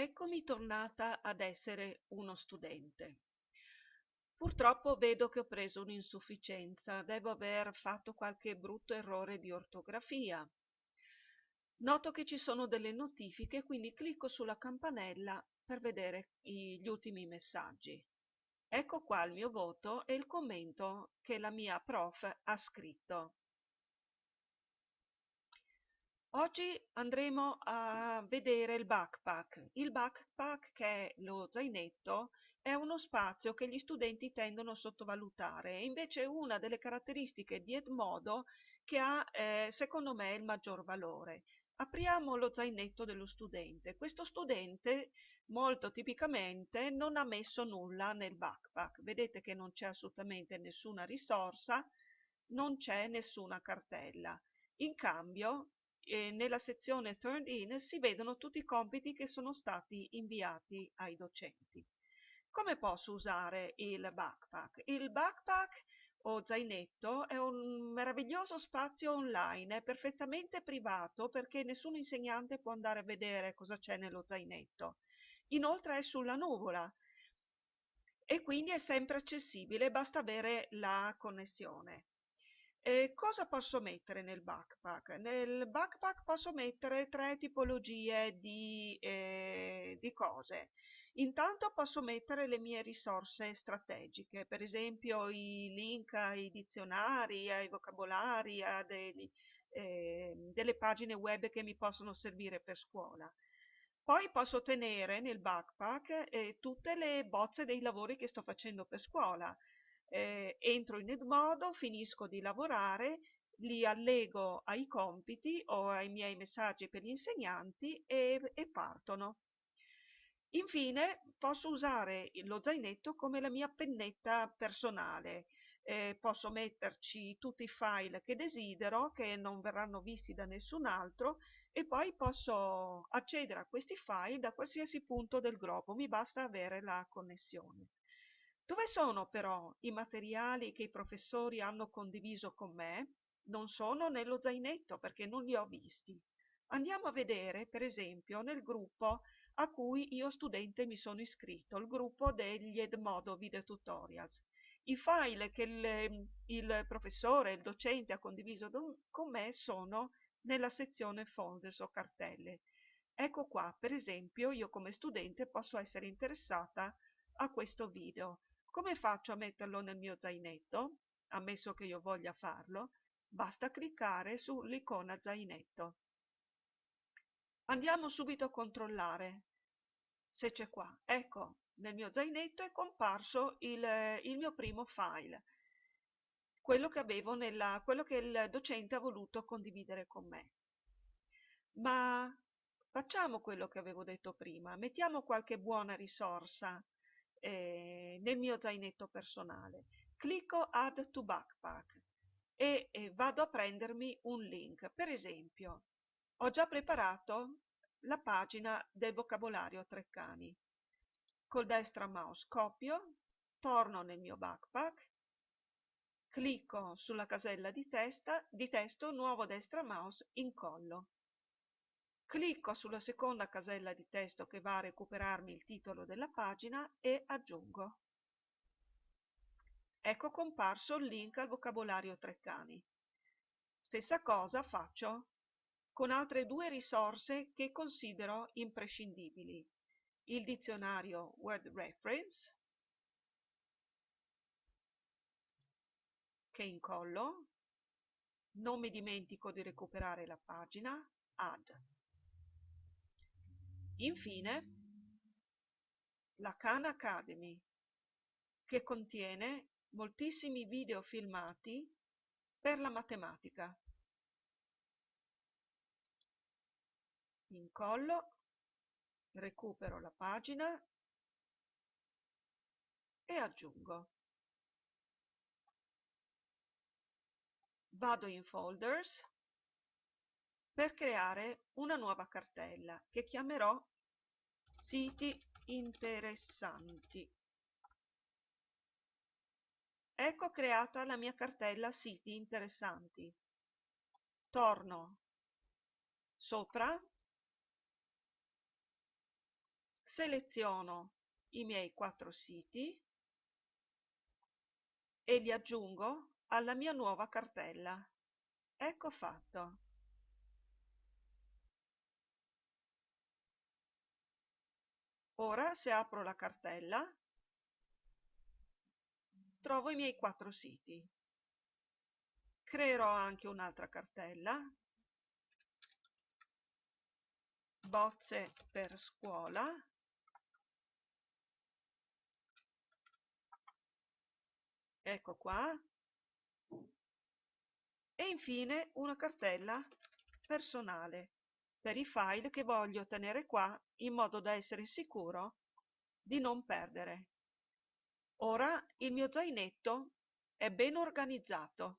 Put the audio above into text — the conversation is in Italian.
Eccomi tornata ad essere uno studente. Purtroppo vedo che ho preso un'insufficienza, devo aver fatto qualche brutto errore di ortografia. Noto che ci sono delle notifiche, quindi clicco sulla campanella per vedere gli ultimi messaggi. Ecco qua il mio voto e il commento che la mia prof ha scritto. Oggi andremo a vedere il backpack. Il backpack, che è lo zainetto, è uno spazio che gli studenti tendono a sottovalutare e invece è una delle caratteristiche di Edmodo che ha, eh, secondo me, il maggior valore. Apriamo lo zainetto dello studente. Questo studente, molto tipicamente, non ha messo nulla nel backpack. Vedete che non c'è assolutamente nessuna risorsa, non c'è nessuna cartella. In cambio, nella sezione Turned In si vedono tutti i compiti che sono stati inviati ai docenti. Come posso usare il backpack? Il backpack o zainetto è un meraviglioso spazio online, è perfettamente privato perché nessun insegnante può andare a vedere cosa c'è nello zainetto. Inoltre è sulla nuvola e quindi è sempre accessibile, basta avere la connessione. E cosa posso mettere nel backpack? Nel backpack posso mettere tre tipologie di, eh, di cose. Intanto posso mettere le mie risorse strategiche, per esempio i link ai dizionari, ai vocabolari, a dei, eh, delle pagine web che mi possono servire per scuola. Poi posso tenere nel backpack eh, tutte le bozze dei lavori che sto facendo per scuola, eh, entro in Edmodo, finisco di lavorare, li allego ai compiti o ai miei messaggi per gli insegnanti e, e partono. Infine posso usare lo zainetto come la mia pennetta personale. Eh, posso metterci tutti i file che desidero, che non verranno visti da nessun altro, e poi posso accedere a questi file da qualsiasi punto del globo, mi basta avere la connessione. Dove sono però i materiali che i professori hanno condiviso con me? Non sono nello zainetto perché non li ho visti. Andiamo a vedere, per esempio, nel gruppo a cui io studente mi sono iscritto, il gruppo degli Edmodo Video Tutorials. I file che il, il professore, il docente ha condiviso con me sono nella sezione folders o cartelle. Ecco qua, per esempio, io come studente posso essere interessata a questo video. Come faccio a metterlo nel mio zainetto? Ammesso che io voglia farlo, basta cliccare sull'icona zainetto. Andiamo subito a controllare se c'è qua. Ecco, nel mio zainetto è comparso il, il mio primo file, quello che, avevo nella, quello che il docente ha voluto condividere con me. Ma facciamo quello che avevo detto prima, mettiamo qualche buona risorsa eh, nel mio zainetto personale. Clicco Add to Backpack e eh, vado a prendermi un link. Per esempio, ho già preparato la pagina del vocabolario Treccani. Col destra mouse copio, torno nel mio backpack, clicco sulla casella di, testa, di testo, nuovo destra mouse, incollo. Clicco sulla seconda casella di testo che va a recuperarmi il titolo della pagina e aggiungo. Ecco comparso il link al vocabolario Treccani. Stessa cosa faccio con altre due risorse che considero imprescindibili. Il dizionario Word Reference, che incollo, non mi dimentico di recuperare la pagina, Add. Infine, la Khan Academy, che contiene moltissimi video filmati per la matematica. Incollo, recupero la pagina e aggiungo. Vado in Folders per creare una nuova cartella che chiamerò siti interessanti. Ecco creata la mia cartella siti interessanti. Torno sopra seleziono i miei quattro siti e li aggiungo alla mia nuova cartella. Ecco fatto. Ora se apro la cartella trovo i miei quattro siti. Creerò anche un'altra cartella, bozze per scuola, ecco qua, e infine una cartella personale per i file che voglio tenere qua in modo da essere sicuro di non perdere. Ora il mio zainetto è ben organizzato.